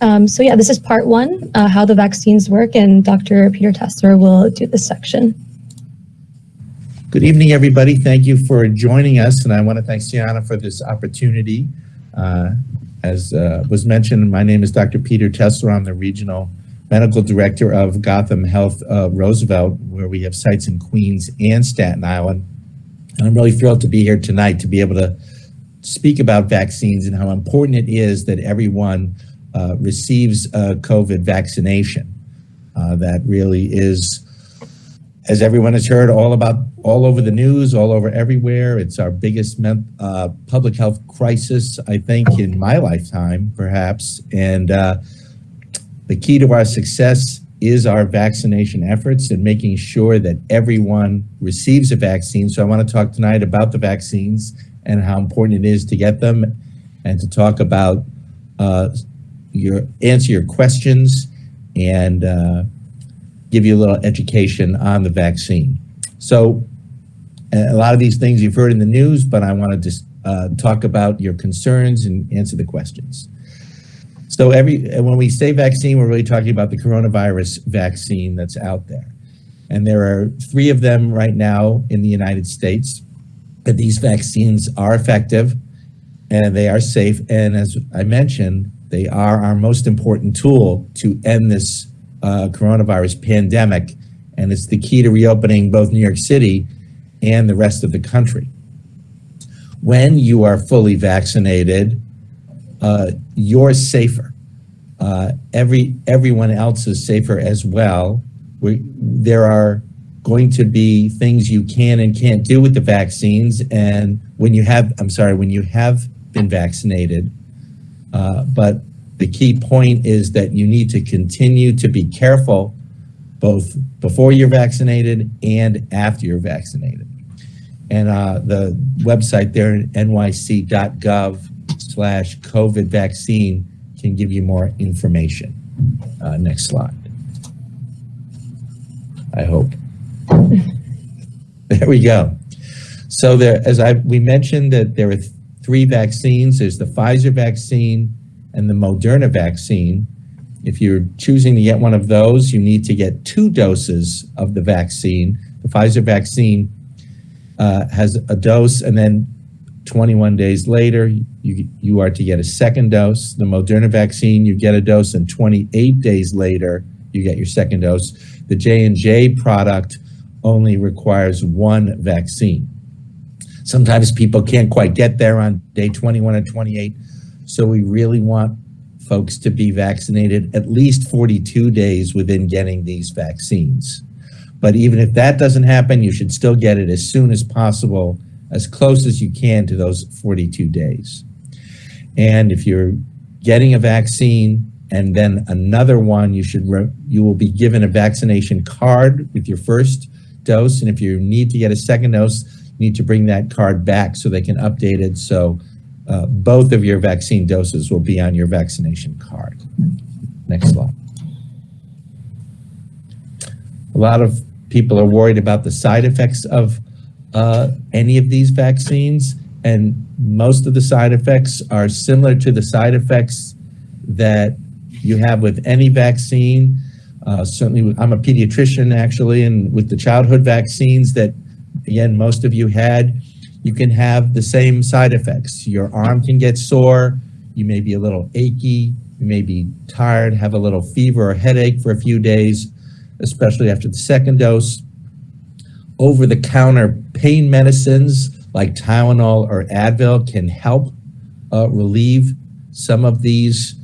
Um, so yeah, this is part one, uh, how the vaccines work, and Dr. Peter Tesler will do this section. Good evening, everybody. Thank you for joining us, and I want to thank Sienna for this opportunity. Uh, as uh, was mentioned, my name is Dr. Peter Tesler. I'm the Regional Medical Director of Gotham Health uh, Roosevelt, where we have sites in Queens and Staten Island. And I'm really thrilled to be here tonight to be able to speak about vaccines and how important it is that everyone uh, receives a COVID vaccination. Uh, that really is, as everyone has heard, all about all over the news, all over everywhere. It's our biggest uh, public health crisis, I think, in my lifetime, perhaps. And uh, the key to our success is our vaccination efforts and making sure that everyone receives a vaccine. So I want to talk tonight about the vaccines and how important it is to get them and to talk about uh, your answer your questions and uh, give you a little education on the vaccine. So a lot of these things you've heard in the news, but I want to just uh, talk about your concerns and answer the questions. So every when we say vaccine, we're really talking about the coronavirus vaccine that's out there. And there are three of them right now in the United States. And these vaccines are effective and they are safe. And as I mentioned, they are our most important tool to end this uh, coronavirus pandemic. And it's the key to reopening both New York City and the rest of the country. When you are fully vaccinated, uh, you're safer. Uh, every everyone else is safer as well. We, there are going to be things you can and can't do with the vaccines, and when you have, I'm sorry, when you have been vaccinated, uh, but the key point is that you need to continue to be careful both before you're vaccinated and after you're vaccinated. And uh, the website there, nyc.gov slash COVID vaccine can give you more information. Uh, next slide. I hope. There we go. So there, as I we mentioned that there are three vaccines. There's the Pfizer vaccine and the Moderna vaccine. If you're choosing to get one of those, you need to get two doses of the vaccine. The Pfizer vaccine uh, has a dose and then 21 days later, you, you are to get a second dose. The Moderna vaccine, you get a dose, and 28 days later, you get your second dose. The J&J product only requires one vaccine. Sometimes people can't quite get there on day 21 and 28, so we really want folks to be vaccinated at least 42 days within getting these vaccines. But even if that doesn't happen, you should still get it as soon as possible as close as you can to those 42 days. And if you're getting a vaccine and then another one, you should you will be given a vaccination card with your first dose. And if you need to get a second dose, need to bring that card back so they can update it. So uh, both of your vaccine doses will be on your vaccination card. Next slide. A lot of people are worried about the side effects of uh, any of these vaccines, and most of the side effects are similar to the side effects that you have with any vaccine. Uh, certainly, I'm a pediatrician actually, and with the childhood vaccines that, again, most of you had, you can have the same side effects. Your arm can get sore, you may be a little achy, you may be tired, have a little fever or headache for a few days, especially after the second dose over-the-counter pain medicines like Tylenol or Advil can help uh, relieve some of these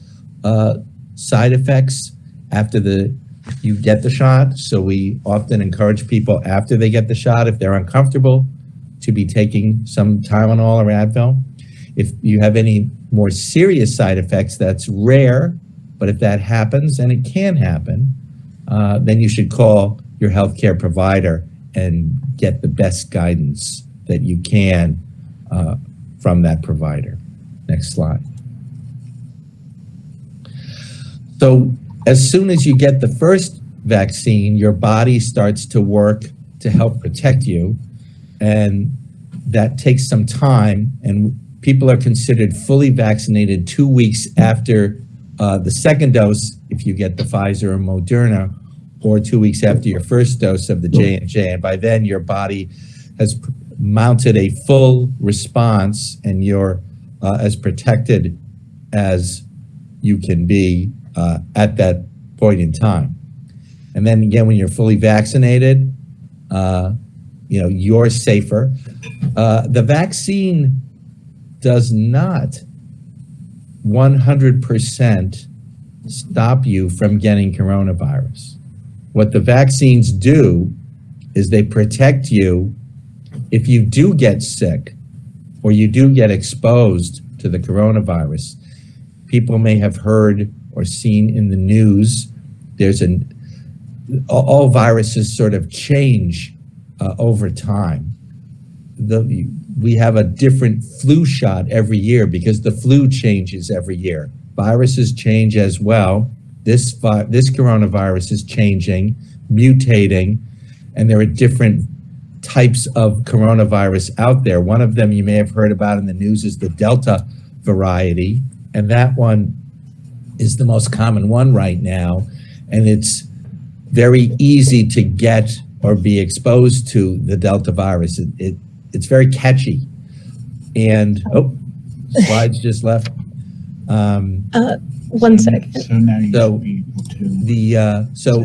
uh, side effects after the you get the shot. So we often encourage people after they get the shot, if they're uncomfortable, to be taking some Tylenol or Advil. If you have any more serious side effects, that's rare, but if that happens, and it can happen, uh, then you should call your healthcare provider and get the best guidance that you can uh, from that provider. Next slide. So as soon as you get the first vaccine, your body starts to work to help protect you. And that takes some time. And people are considered fully vaccinated two weeks after uh, the second dose, if you get the Pfizer or Moderna, or two weeks after your first dose of the J&J, and by then your body has mounted a full response and you're uh, as protected as you can be uh, at that point in time. And then again, when you're fully vaccinated, uh, you know, you're safer. Uh, the vaccine does not 100% stop you from getting coronavirus. What the vaccines do is they protect you if you do get sick or you do get exposed to the coronavirus. People may have heard or seen in the news, there's an, all- viruses sort of change uh, over time. The, we have a different flu shot every year because the flu changes every year. Viruses change as well. This, this coronavirus is changing, mutating, and there are different types of coronavirus out there. One of them you may have heard about in the news is the Delta variety, and that one is the most common one right now. And it's very easy to get or be exposed to the Delta virus. It, it it's very catchy. And oh, slides just left. Um, One second. So now you So, should be able to. the uh, so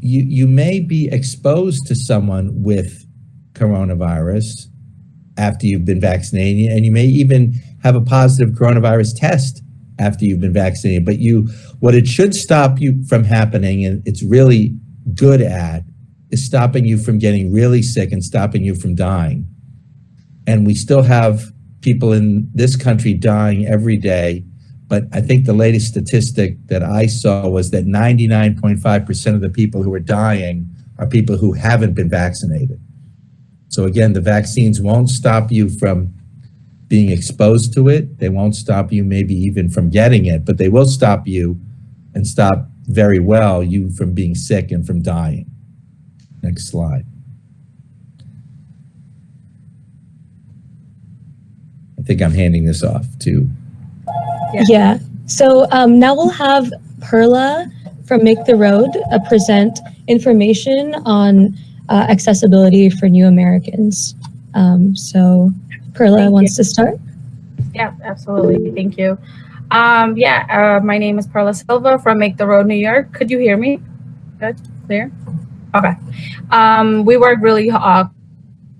you you may be exposed to someone with coronavirus after you've been vaccinated, and you may even have a positive coronavirus test after you've been vaccinated. But you, what it should stop you from happening, and it's really good at, is stopping you from getting really sick and stopping you from dying. And we still have people in this country dying every day but I think the latest statistic that I saw was that 99.5% of the people who are dying are people who haven't been vaccinated. So again, the vaccines won't stop you from being exposed to it. They won't stop you maybe even from getting it, but they will stop you and stop very well you from being sick and from dying. Next slide. I think I'm handing this off to Yeah. So um, now we'll have Perla from Make the Road uh, present information on uh, accessibility for new Americans. Um, so Perla Thank wants to start. Yeah, absolutely. Thank you. Um, yeah, uh, my name is Perla Silva from Make the Road New York. Could you hear me? Good, clear? Okay. Um, we work really uh,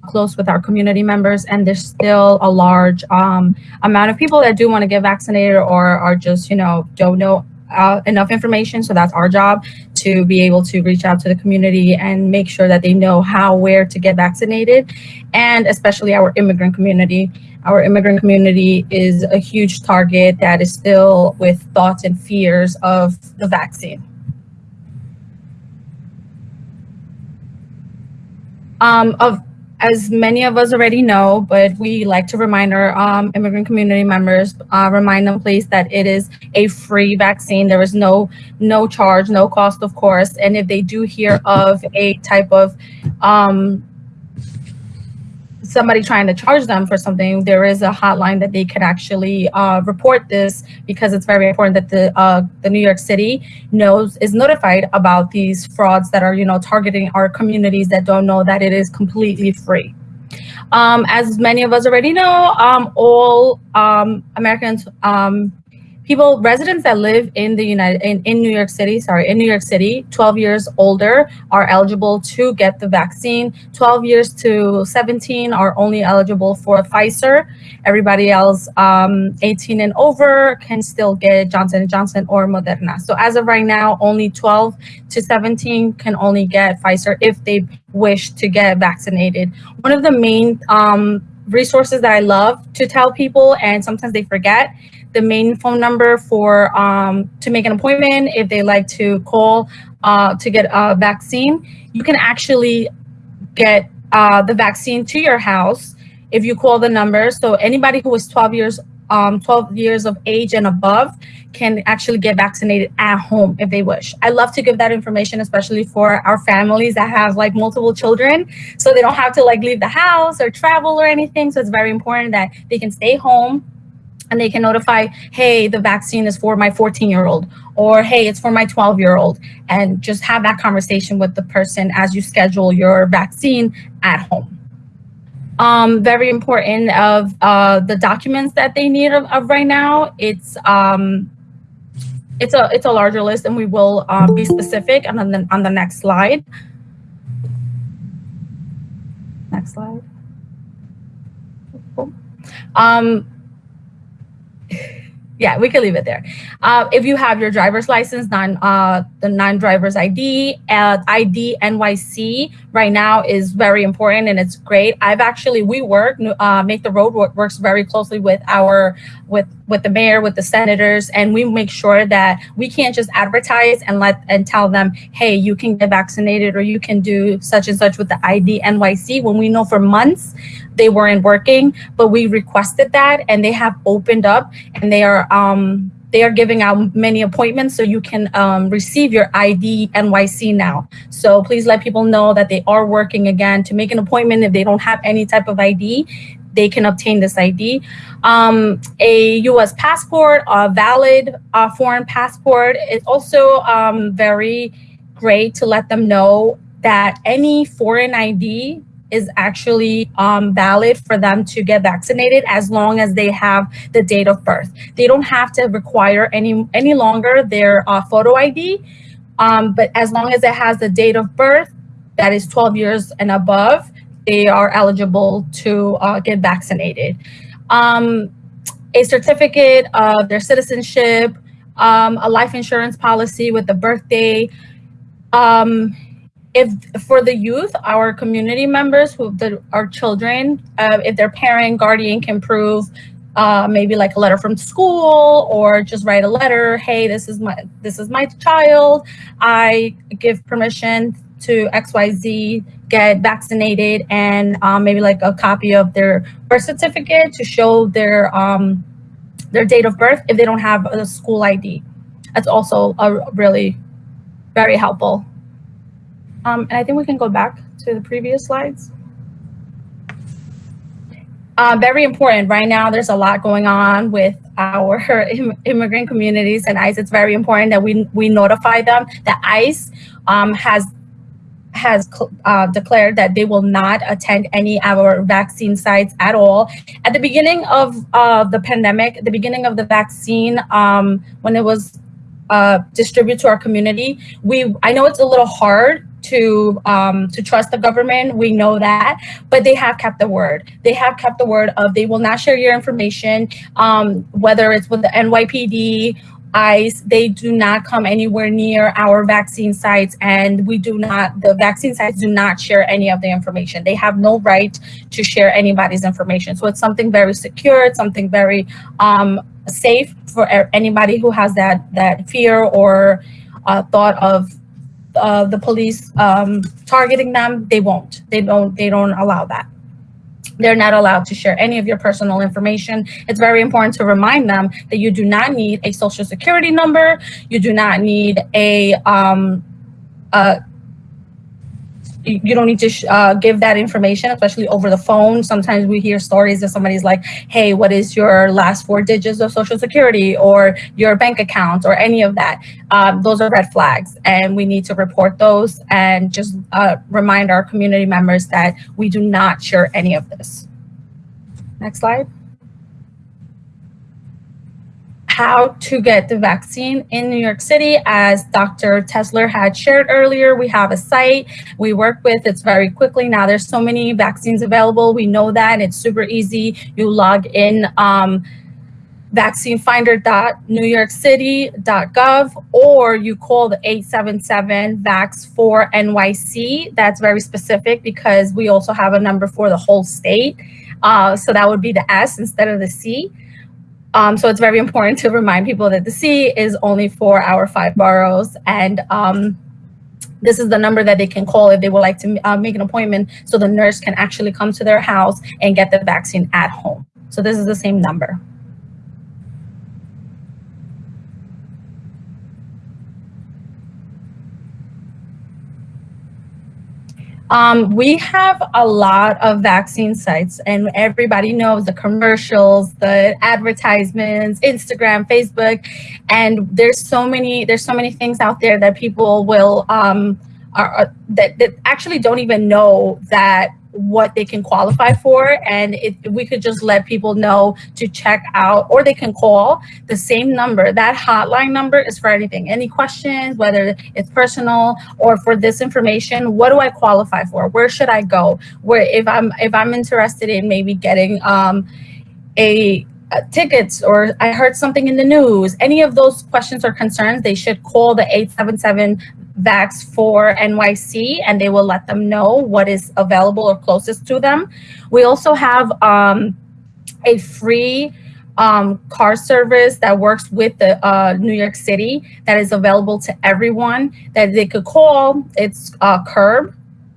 close with our community members, and there's still a large um, amount of people that do want to get vaccinated or are just, you know, don't know uh, enough information. So that's our job to be able to reach out to the community and make sure that they know how, where to get vaccinated, and especially our immigrant community. Our immigrant community is a huge target that is still with thoughts and fears of the vaccine. Um, of as many of us already know, but we like to remind our um, immigrant community members, uh, remind them please that it is a free vaccine. There is no no charge, no cost, of course. And if they do hear of a type of um, somebody trying to charge them for something, there is a hotline that they could actually uh, report this because it's very important that the uh, the New York City knows is notified about these frauds that are you know targeting our communities that don't know that it is completely free. Um, as many of us already know, um, all um, Americans, um, people, residents that live in the United in, in New York City, sorry, in New York City, 12 years older are eligible to get the vaccine. 12 years to 17 are only eligible for Pfizer. Everybody else, um, 18 and over, can still get Johnson & Johnson or Moderna. So as of right now, only 12 to 17 can only get Pfizer if they wish to get vaccinated. One of the main um, resources that I love to tell people, and sometimes they forget, the main phone number for um, to make an appointment if they like to call uh, to get a vaccine. You can actually get uh, the vaccine to your house if you call the number. So anybody who is 12 years um, 12 years of age and above can actually get vaccinated at home if they wish. I love to give that information, especially for our families that have like multiple children, so they don't have to like leave the house or travel or anything. So it's very important that they can stay home and they can notify, hey, the vaccine is for my 14 year old, or hey, it's for my 12 year old, and just have that conversation with the person as you schedule your vaccine at home. Um, very important of uh, the documents that they need of, of right now. It's um, it's a it's a larger list, and we will uh, be specific on the on the next slide. Next slide. Um, yeah, we can leave it there. Uh, if you have your driver's license, non uh, the non-driver's ID, uh, ID NYC right now is very important and it's great. I've actually we work uh, make the road work, works very closely with our with with the mayor, with the senators, and we make sure that we can't just advertise and let and tell them, hey, you can get vaccinated or you can do such and such with the ID NYC when we know for months they weren't working, but we requested that and they have opened up and they are um, they are giving out many appointments so you can um, receive your ID NYC now. So please let people know that they are working again to make an appointment if they don't have any type of ID they can obtain this ID. Um, a U.S. passport, a valid uh, foreign passport is also um, very great to let them know that any foreign ID is actually um, valid for them to get vaccinated as long as they have the date of birth. They don't have to require any any longer their uh, photo ID, um, but as long as it has the date of birth, that is 12 years and above, they are eligible to uh, get vaccinated. Um, a certificate of their citizenship, um, a life insurance policy with the birthday. Um, if for the youth, our community members who the, our children, uh, if their parent, guardian can prove uh, maybe like a letter from school or just write a letter. Hey, this is my this is my child. I give permission to XYZ get vaccinated and um, maybe like a copy of their birth certificate to show their um, their date of birth if they don't have a school ID. That's also a really very helpful. Um, and I think we can go back to the previous slides. Uh, very important right now. There's a lot going on with our Im immigrant communities and ICE. It's very important that we we notify them that ICE um, has has uh, declared that they will not attend any of our vaccine sites at all. At the beginning of uh, the pandemic, the beginning of the vaccine, um, when it was uh, distributed to our community, we I know it's a little hard to um, to trust the government. We know that, but they have kept the word. They have kept the word of they will not share your information, um, whether it's with the NYPD ICE, they do not come anywhere near our vaccine sites and we do not, the vaccine sites do not share any of the information. They have no right to share anybody's information. So it's something very secure, it's something very um, safe for anybody who has that, that fear or uh, thought of uh, the police um, targeting them. They won't, they don't, they don't allow that they're not allowed to share any of your personal information. It's very important to remind them that you do not need a social security number. You do not need a, um, a you don't need to uh, give that information, especially over the phone. Sometimes we hear stories that somebody's like, hey, what is your last four digits of social security or your bank account or any of that? Um, those are red flags and we need to report those and just uh, remind our community members that we do not share any of this. Next slide how to get the vaccine in New York City. As Dr. Tesler had shared earlier, we have a site we work with. It's very quickly. Now there's so many vaccines available. We know that it's super easy. You log in um, vaccinefinder.newyorkcity.gov or you call the 877 VAX4 NYC. That's very specific because we also have a number for the whole state. Uh, so that would be the S instead of the C. Um, so it's very important to remind people that the C is only for our five boroughs and um, this is the number that they can call if they would like to uh, make an appointment so the nurse can actually come to their house and get the vaccine at home. So this is the same number. Um, we have a lot of vaccine sites, and everybody knows the commercials, the advertisements, Instagram, Facebook, and there's so many there's so many things out there that people will um, are, that that actually don't even know that what they can qualify for and if we could just let people know to check out or they can call the same number. That hotline number is for anything any questions whether it's personal or for this information. What do i qualify for? Where should i go? Where if i'm if i'm interested in maybe getting um a uh, tickets or I heard something in the news, any of those questions or concerns, they should call the 877 VAX for NYC and they will let them know what is available or closest to them. We also have um, a free um, car service that works with the uh, New York City that is available to everyone that they could call. It's uh, Curb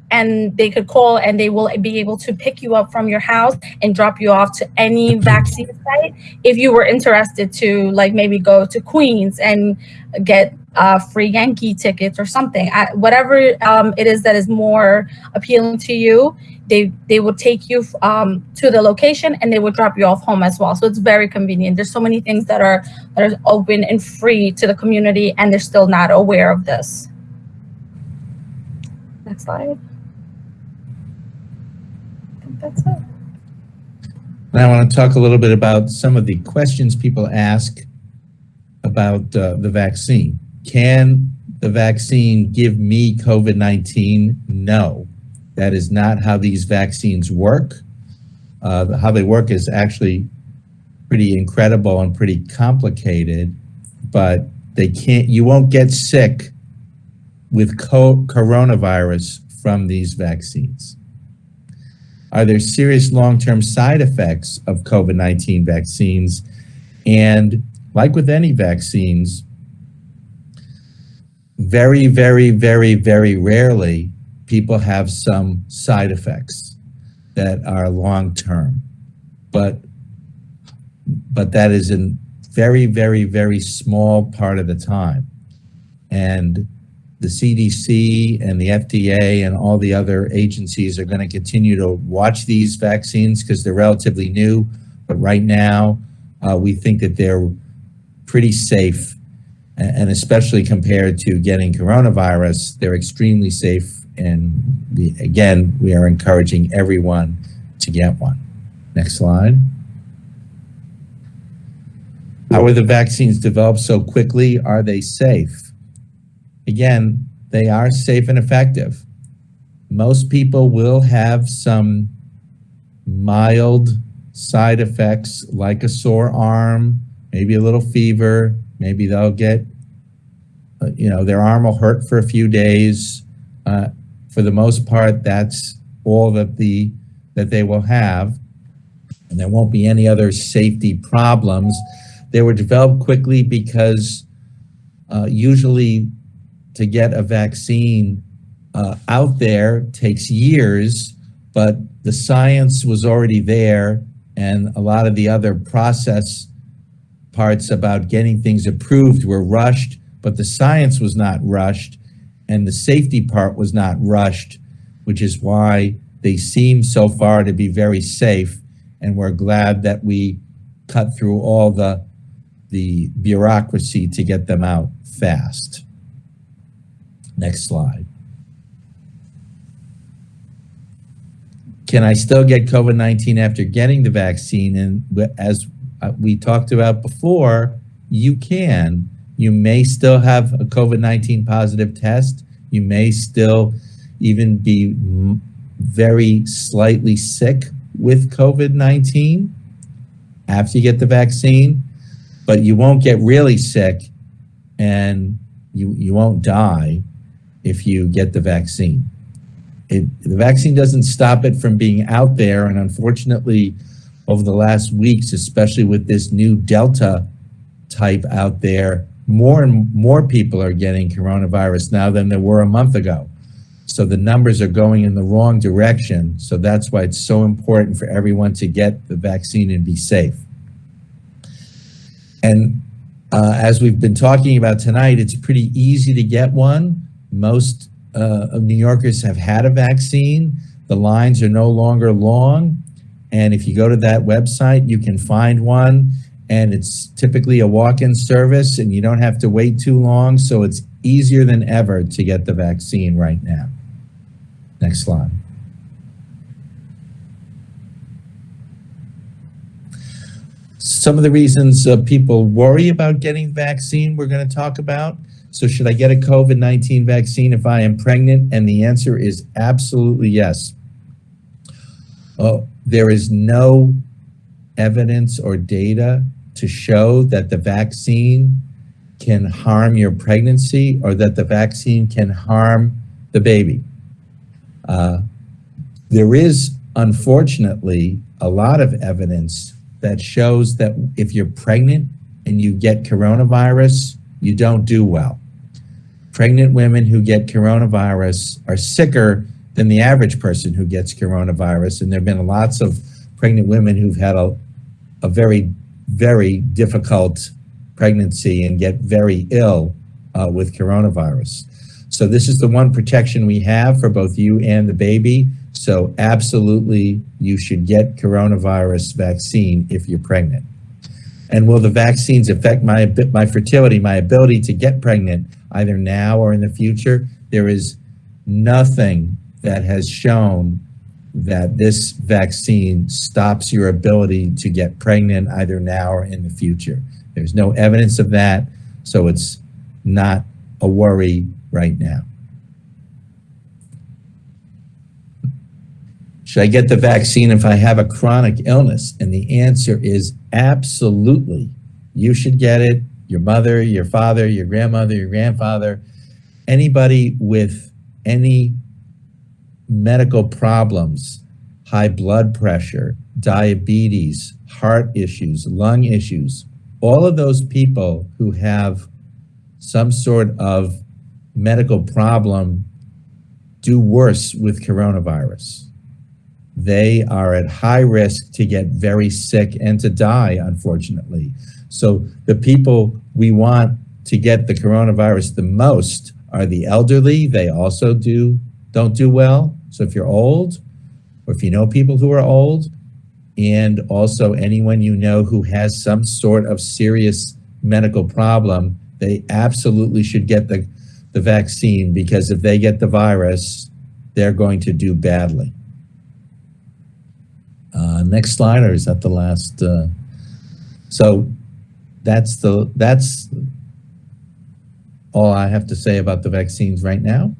and they could call and they will be able to pick you up from your house and drop you off to any vaccine site if you were interested to like maybe go to Queens and get uh, free Yankee tickets or something. I, whatever um, it is that is more appealing to you, they they will take you um, to the location and they will drop you off home as well. So it's very convenient. There's so many things that are that are open and free to the community, and they're still not aware of this. Next slide. I think that's it. And I want to talk a little bit about some of the questions people ask about uh, the vaccine. Can the vaccine give me COVID-19? No, that is not how these vaccines work. Uh, how they work is actually pretty incredible and pretty complicated, but they can't, you won't get sick with co coronavirus from these vaccines. Are there serious long-term side effects of COVID-19 vaccines? And like with any vaccines, very, very, very, very rarely people have some side effects that are long-term. But, but that is a very, very, very small part of the time. And the CDC and the FDA and all the other agencies are going to continue to watch these vaccines because they're relatively new. But right now, uh, we think that they're pretty safe, and especially compared to getting coronavirus, they're extremely safe. And the, again, we are encouraging everyone to get one. Next slide. How are the vaccines developed so quickly? Are they safe? again, they are safe and effective. Most people will have some mild side effects like a sore arm, maybe a little fever, maybe they'll get, uh, you know, their arm will hurt for a few days. Uh, for the most part, that's all that the that they will have, and there won't be any other safety problems. They were developed quickly because uh, usually to get a vaccine uh, out there takes years, but the science was already there and a lot of the other process parts about getting things approved were rushed, but the science was not rushed and the safety part was not rushed, which is why they seem so far to be very safe. And we're glad that we cut through all the, the bureaucracy to get them out fast. Next slide. Can I still get COVID-19 after getting the vaccine? And as uh, we talked about before, you can. You may still have a COVID-19 positive test. You may still even be very slightly sick with COVID-19 after you get the vaccine, but you won't get really sick and you, you won't die if you get the vaccine. It, the vaccine doesn't stop it from being out there. And unfortunately, over the last weeks, especially with this new Delta type out there, more and more people are getting coronavirus now than there were a month ago. So the numbers are going in the wrong direction. So that's why it's so important for everyone to get the vaccine and be safe. And uh, as we've been talking about tonight, it's pretty easy to get one most uh, of New Yorkers have had a vaccine. The lines are no longer long. And if you go to that website, you can find one. And it's typically a walk-in service and you don't have to wait too long. So it's easier than ever to get the vaccine right now. Next slide. Some of the reasons uh, people worry about getting vaccine we're going to talk about. So should I get a COVID-19 vaccine if I am pregnant? And the answer is absolutely yes. Oh, there is no evidence or data to show that the vaccine can harm your pregnancy or that the vaccine can harm the baby. Uh, there is, unfortunately, a lot of evidence that shows that if you're pregnant and you get coronavirus, you don't do well. Pregnant women who get coronavirus are sicker than the average person who gets coronavirus. And there have been lots of pregnant women who've had a, a very, very difficult pregnancy and get very ill uh, with coronavirus. So this is the one protection we have for both you and the baby. So absolutely, you should get coronavirus vaccine if you're pregnant. And will the vaccines affect my my fertility, my ability to get pregnant, either now or in the future? There is nothing that has shown that this vaccine stops your ability to get pregnant either now or in the future. There's no evidence of that, so it's not a worry right now. Should I get the vaccine if I have a chronic illness? And the answer is absolutely. You should get it. Your mother, your father, your grandmother, your grandfather, anybody with any medical problems, high blood pressure, diabetes, heart issues, lung issues, all of those people who have some sort of medical problem do worse with coronavirus. They are at high risk to get very sick and to die, unfortunately. So the people we want to get the coronavirus the most are the elderly. They also do don't do well. So if you're old, or if you know people who are old, and also anyone you know who has some sort of serious medical problem, they absolutely should get the the vaccine because if they get the virus, they're going to do badly. Uh, next slide, or is that the last? Uh, so that's the that's all I have to say about the vaccines right now.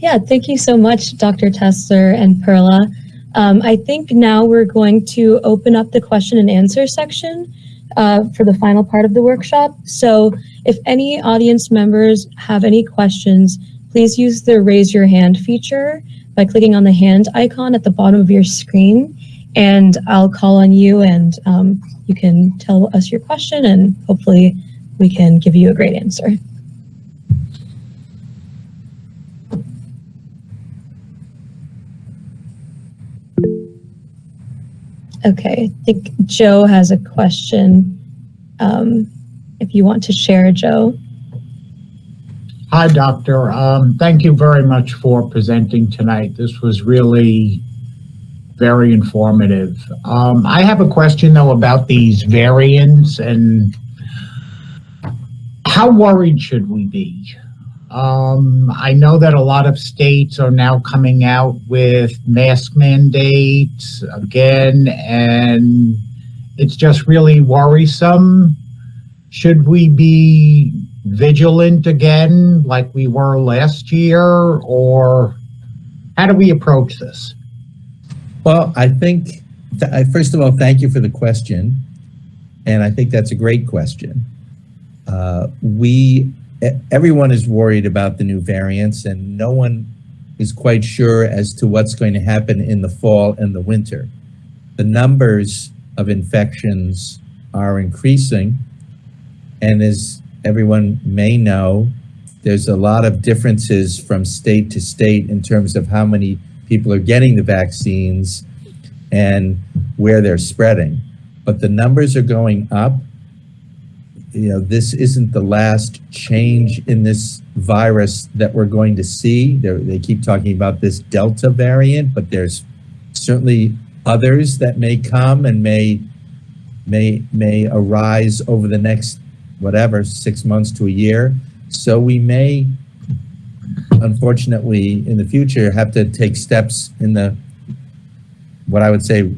Yeah, thank you so much, Dr. Tessler and Perla. Um, I think now we're going to open up the question and answer section uh, for the final part of the workshop. So if any audience members have any questions, please use the raise your hand feature by clicking on the hand icon at the bottom of your screen and I'll call on you and um, you can tell us your question and hopefully we can give you a great answer. Okay, I think Joe has a question. Um, if you want to share, Joe. Hi, Doctor. Um, thank you very much for presenting tonight. This was really very informative. Um, I have a question, though, about these variants and how worried should we be? Um, I know that a lot of states are now coming out with mask mandates again, and it's just really worrisome. Should we be vigilant again like we were last year, or how do we approach this? Well, I think, th first of all, thank you for the question. And I think that's a great question. Uh, we, everyone is worried about the new variants and no one is quite sure as to what's going to happen in the fall and the winter. The numbers of infections are increasing. And as everyone may know, there's a lot of differences from state to state in terms of how many people are getting the vaccines and where they're spreading. But the numbers are going up. You know, this isn't the last change in this virus that we're going to see. They're, they keep talking about this Delta variant, but there's certainly others that may come and may may may arise over the next whatever six months to a year. So we may, unfortunately, in the future, have to take steps in the what I would say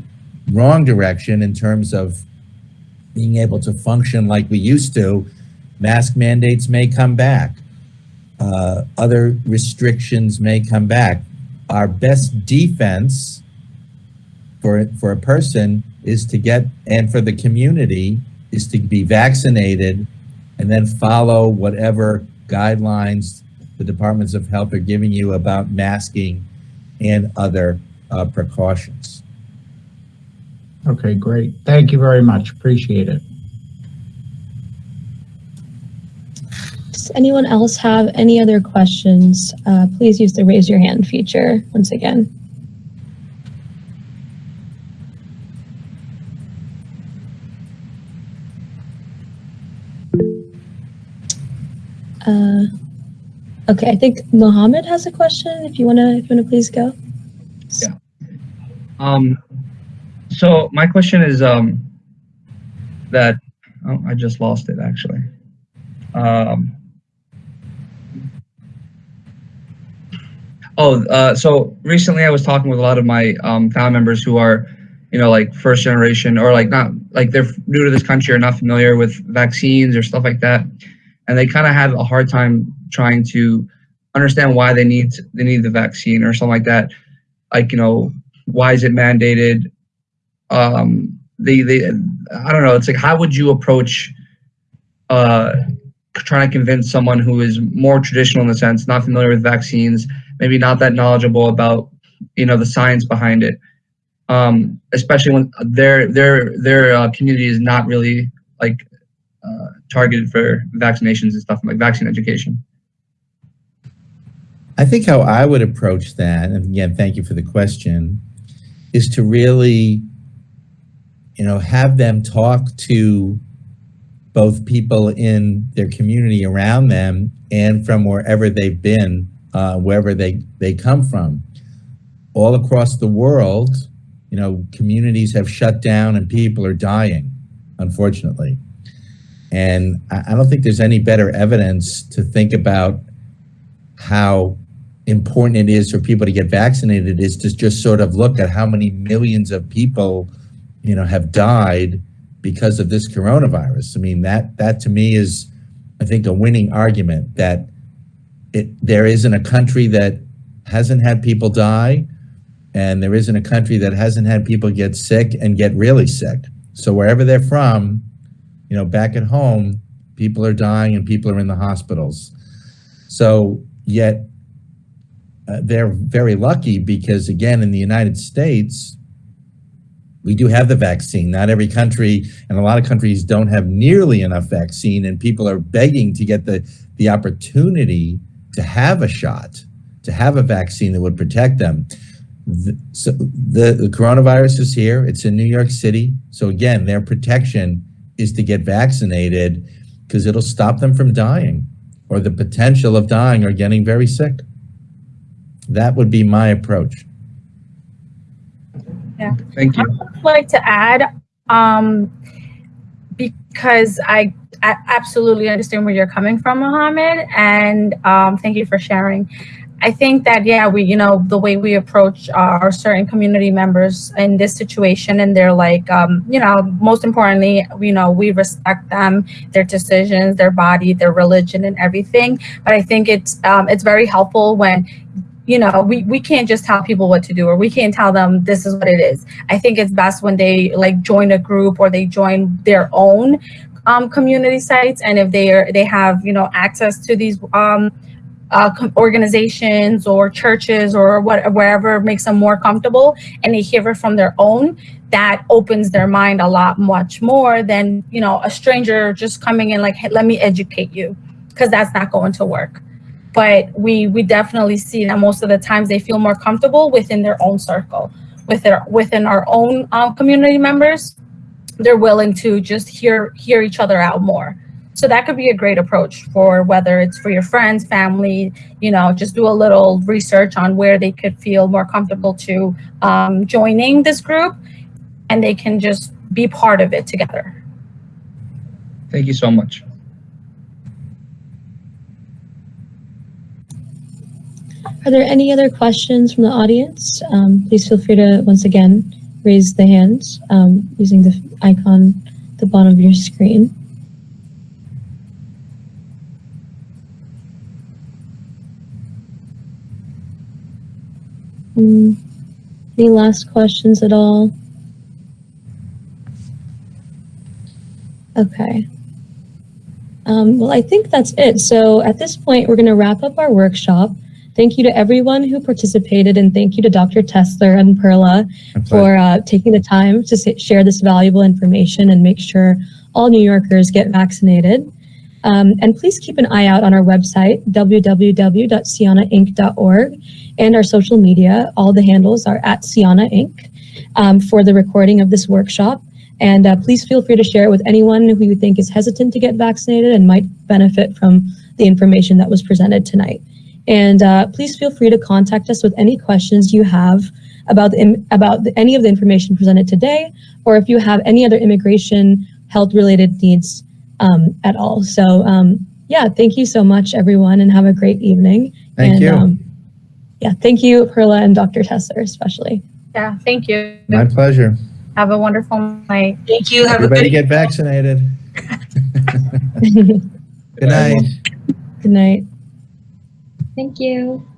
wrong direction in terms of being able to function like we used to. Mask mandates may come back. Uh, other restrictions may come back. Our best defense for for a person is to get and for the community is to be vaccinated and then follow whatever guidelines the departments of health are giving you about masking and other uh, precautions. Okay, great. Thank you very much. Appreciate it. Does anyone else have any other questions? Uh, please use the raise your hand feature once again. Uh, okay, I think Mohammed has a question. If you wanna, if you wanna please go. Yeah. Um, so my question is um, that oh, I just lost it actually. Um, oh, uh, so recently I was talking with a lot of my um, family members who are, you know, like first generation or like not like they're new to this country or not familiar with vaccines or stuff like that, and they kind of had a hard time trying to understand why they need they need the vaccine or something like that. Like you know, why is it mandated? Um they they i don't know it's like how would you approach uh trying to convince someone who is more traditional in the sense not familiar with vaccines maybe not that knowledgeable about you know the science behind it? Um especially when their their their uh, community is not really like uh, targeted for vaccinations and stuff like vaccine education. I think how I would approach that, and again, thank you for the question, is to really you know, have them talk to both people in their community around them and from wherever they've been, uh, wherever they, they come from. All across the world, you know, communities have shut down and people are dying, unfortunately. And I, I don't think there's any better evidence to think about how important it is for people to get vaccinated is to just sort of look at how many millions of people you know, have died because of this coronavirus. I mean, that that to me is, I think, a winning argument that it there isn't a country that hasn't had people die, and there isn't a country that hasn't had people get sick and get really sick. So wherever they're from, you know, back at home, people are dying and people are in the hospitals. So yet uh, they're very lucky because again, in the United States, we do have the vaccine. Not every country and a lot of countries don't have nearly enough vaccine and people are begging to get the, the opportunity to have a shot, to have a vaccine that would protect them. The, so the, the coronavirus is here. It's in New York City. So again, their protection is to get vaccinated because it'll stop them from dying or the potential of dying or getting very sick. That would be my approach. Yeah. thank you I'd like to add, um, because I, I absolutely understand where you're coming from, Mohammed, and um, thank you for sharing. I think that yeah, we you know the way we approach our certain community members in this situation, and they're like um, you know most importantly, you know we respect them, their decisions, their body, their religion, and everything. But I think it's um, it's very helpful when you know, we, we can't just tell people what to do or we can't tell them this is what it is. I think it's best when they like join a group or they join their own um, community sites. And if they are, they have, you know, access to these um, uh, organizations or churches or what, wherever makes them more comfortable and they hear it from their own, that opens their mind a lot much more than, you know, a stranger just coming in like, hey, let me educate you because that's not going to work but we we definitely see that most of the times they feel more comfortable within their own circle with their within our own um, community members they're willing to just hear hear each other out more So that could be a great approach for whether it's for your friends, family, you know, just do a little research on where they could feel more comfortable to um, joining this group and they can just be part of it together. Thank you so much. Are there any other questions from the audience? Um, please feel free to, once again, raise the hand um, using the icon at the bottom of your screen. Hmm, Any last questions at all? Okay. Um, well, I think that's it. So at this point, we're going to wrap up our workshop. Thank you to everyone who participated, and thank you to Dr. Tessler and Perla for uh, taking the time to share this valuable information and make sure all New Yorkers get vaccinated. Um, and please keep an eye out on our website, www.cianainc.org, and our social media. All the handles are at CIANA Inc. Um, for the recording of this workshop. And uh, please feel free to share it with anyone who you think is hesitant to get vaccinated and might benefit from the information that was presented tonight. And uh, please feel free to contact us with any questions you have about the, about the, any of the information presented today, or if you have any other immigration health related needs um, at all. So um, yeah, thank you so much, everyone, and have a great evening. Thank and, you. Um, yeah, thank you, Perla and Dr. Tesser, especially. Yeah, thank you. My pleasure. Have a wonderful night. Thank you. Have a Everybody good get vaccinated. Good night. Good night. night. Thank you.